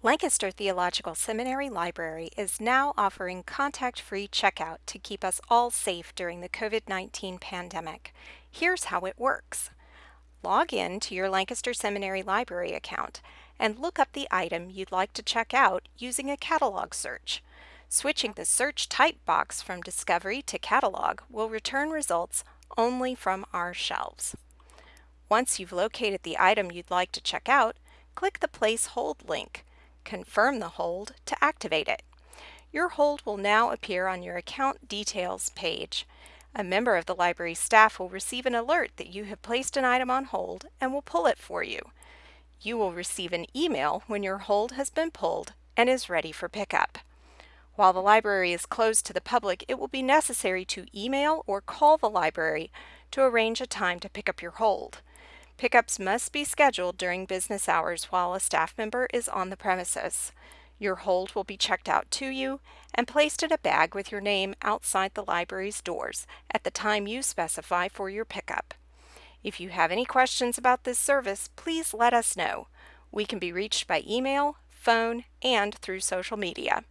Lancaster Theological Seminary Library is now offering contact-free checkout to keep us all safe during the COVID-19 pandemic. Here's how it works. Log in to your Lancaster Seminary Library account and look up the item you'd like to check out using a catalog search. Switching the search type box from Discovery to Catalog will return results only from our shelves. Once you've located the item you'd like to check out, click the Place Hold link confirm the hold to activate it. Your hold will now appear on your account details page. A member of the library staff will receive an alert that you have placed an item on hold and will pull it for you. You will receive an email when your hold has been pulled and is ready for pickup. While the library is closed to the public, it will be necessary to email or call the library to arrange a time to pick up your hold. Pickups must be scheduled during business hours while a staff member is on the premises. Your hold will be checked out to you and placed in a bag with your name outside the library's doors at the time you specify for your pickup. If you have any questions about this service, please let us know. We can be reached by email, phone, and through social media.